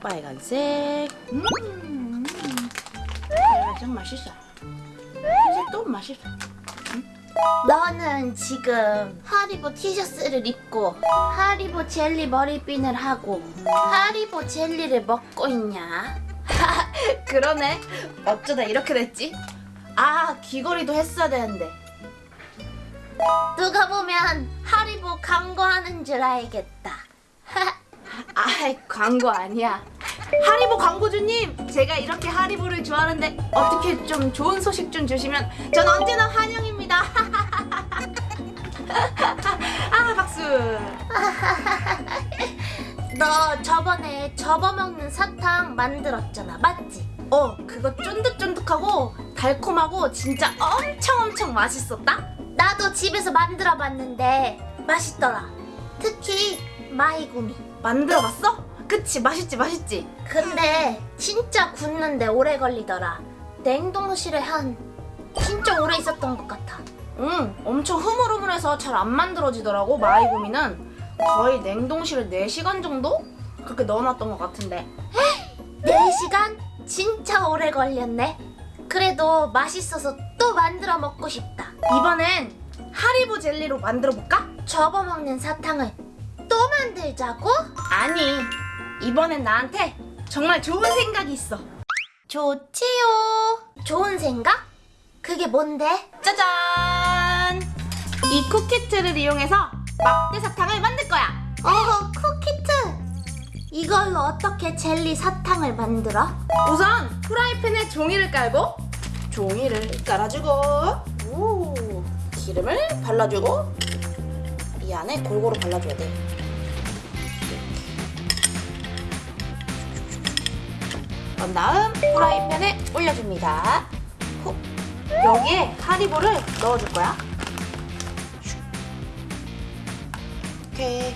빨간색. 음, 빨간색 맛있어. 흰색도 맛있어. 너는 지금 하리보 티셔츠를 입고 하리보 젤리 머리핀을 하고 하리보 젤리를 먹고 있냐? 그러네. 어쩌다 이렇게 됐지? 아, 귀걸이도 했어야 되는데. 누가 보면 하리보 광고하는 줄 알겠다. 아이, 광고 아니야. 하리보 광고주님, 제가 이렇게 하리보를 좋아하는데 어떻게 좀 좋은 소식 좀 주시면 전 언제나 환영입니다. 아, 박수. 너 저번에 접어먹는 사탕 만들었잖아, 맞지? 어, 그거 쫀득쫀득하고 달콤하고 진짜 엄청 엄청 맛있었다? 나도 집에서 만들어봤는데 맛있더라. 특히 마이구미. 만들어봤어? 그치, 맛있지, 맛있지? 근데 진짜 굳는데 오래 걸리더라. 냉동실에 한 진짜 오래 있었던 것 같아. 응, 엄청 흐물흐물해서 잘 안 만들어지더라고, 마이구미는. 거의 냉동실에 4시간 정도? 그렇게 넣어놨던 것 같은데. 4시간? 진짜 오래 걸렸네. 그래도 맛있어서 또 만들어 먹고 싶다. 이번엔 하리보 젤리로 만들어볼까? 접어먹는 사탕을 또 만들자고? 아니, 이번엔 나한테 정말 좋은 생각이 있어. 좋지요. 좋은 생각? 그게 뭔데? 짜잔! 이 쿠키트를 이용해서 막대 사탕을 만들 거야. 어, 쿠키트. 이걸로 어떻게 젤리 사탕을 만들어? 우선 프라이팬에 종이를 깔고 종이를 깔아주고 오, 기름을 발라주고 이 안에 골고루 발라줘야 돼. 그런 다음 프라이팬에 올려줍니다. 후. 여기에 하리보를 넣어줄 거야. 슉. 이렇게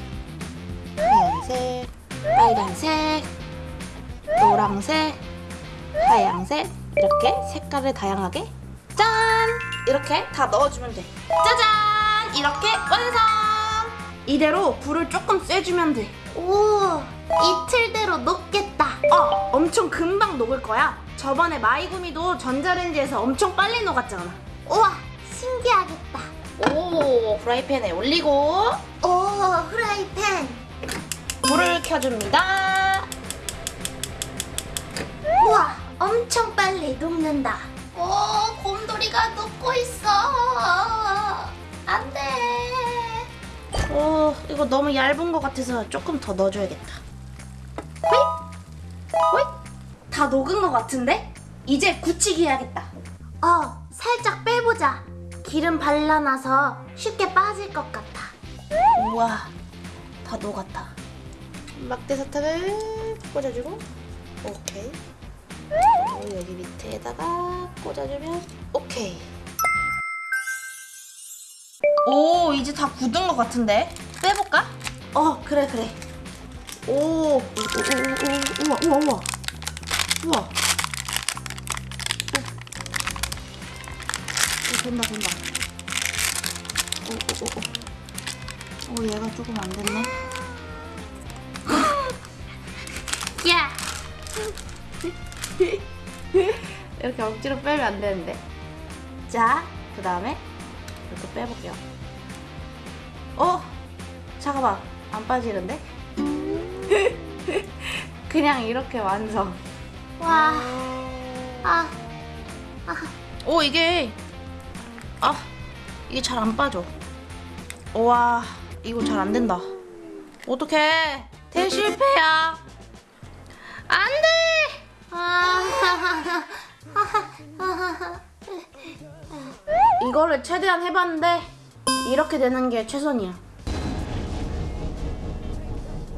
하얀색, 빨간색, 노랑색, 하양색 이렇게 색깔을 다양하게 짠! 이렇게 다 넣어주면 돼. 짜잔! 이렇게 완성! 이대로 불을 조금 쐬주면 돼. 오, 이틀대로 녹겠다. 어, 엄청 금방 녹을 거야. 저번에 마이구미도 전자레인지에서 엄청 빨리 녹았잖아. 우와, 신기하겠다. 오, 프라이팬에 올리고 오, 후라이팬. 불을 켜줍니다. 우와, 엄청 빨리 녹는다. 오, 곰돌이가 녹고 있어. 안 돼. 오, 어, 이거 너무 얇은 것 같아서 조금 더 넣어줘야겠다. 호잇! 호잇! 다 녹은 것 같은데? 이제 굳히기 해야겠다. 어, 살짝 빼보자. 기름 발라놔서 쉽게 빠질 것 같아. 우와, 다 녹았다. 막대 사탕을 꽂아주고, 오케이. 여기 밑에다가 꽂아주면 오케이. 오, 이제 다 굳은 것 같은데? 빼볼까? 어, 그래, 그래. 오, 오, 오, 오, 오, 우와, 우와, 우와. 우와. 오, 된다, 된다. 오, 오, 오, 오. 오, 얘가 조금 안 됐네. 야, 이렇게 억지로 빼면 안 되는데. 자, 그 다음에 이렇게 빼볼게요. 어? 잠깐만. 안 빠지는데? 그냥 이렇게 완성. 와, 아, 오, 이게. 아, 이게 잘 안 빠져. 와, 이거 잘 안 된다. 어떡해. 대실패야. 안 돼! 아, 이거를 최대한 해봤는데, 이렇게 되는 게 최선이야.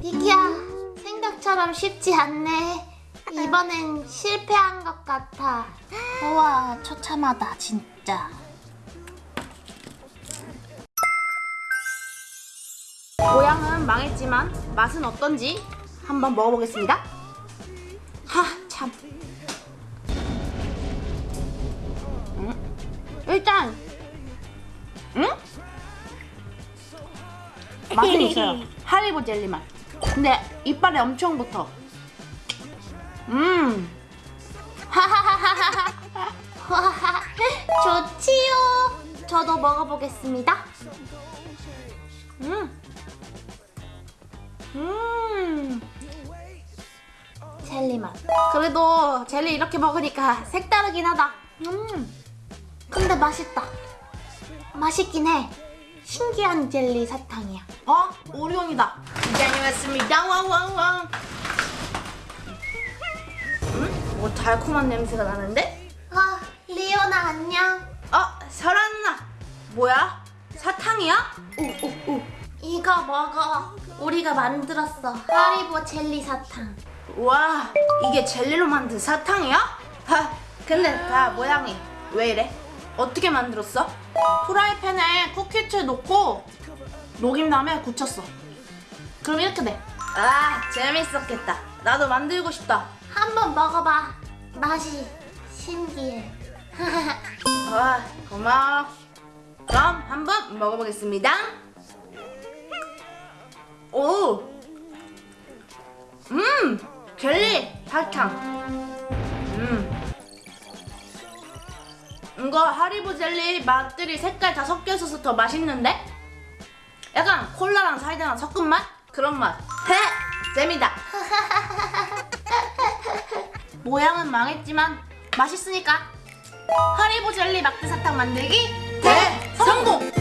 비키야, 생각처럼 쉽지 않네. 이번엔 실패한 것 같아. 우와, 처참하다, 진짜. 모양은 망했지만 맛은 어떤지 한번 먹어보겠습니다. 하, 참. 음, 일단, 응? 맛은 있어요. 하리보 젤리 맛. 근데 이빨에 엄청 붙어. 음. 좋지요. 저도 먹어보겠습니다. 음. 음. 젤리 맛. 그래도 젤리 이렇게 먹으니까 색다르긴 하다. 음. 근데 맛있다. 맛있긴 해. 신기한 젤리 사탕이야. 어? 오리온이다. 이장이 왔습니다. 왕왕왕. 음? 뭐 달콤한 냄새가 나는데? 아, 리오나 안녕. 어, 설아 누나. 뭐야? 사탕이야? 우우우. 이거 먹어. 우리가 만들었어. 하리보 젤리 사탕. 와, 이게 젤리로 만든 사탕이야? 하, 근데 다 모양이 왜 이래? 어떻게 만들었어? 프라이팬에 쿠키츠 넣고 녹인 다음에 굳혔어. 그럼 이렇게 돼. 아, 재밌었겠다. 나도 만들고 싶다. 한번 먹어봐. 맛이 신기해. 와, 고마워. 그럼 한번 먹어보겠습니다. 오, 음, 젤리 사탕. 음, 이거 하리보 젤리 맛들이 색깔 다 섞여 있어서 더 맛있는데? 약간 콜라랑 사이다랑 섞은 맛? 그런 맛 헤! 잼이다 모양은 망했지만 맛있으니까 허리보 젤리 막대 사탕 만들기 네! 대성공!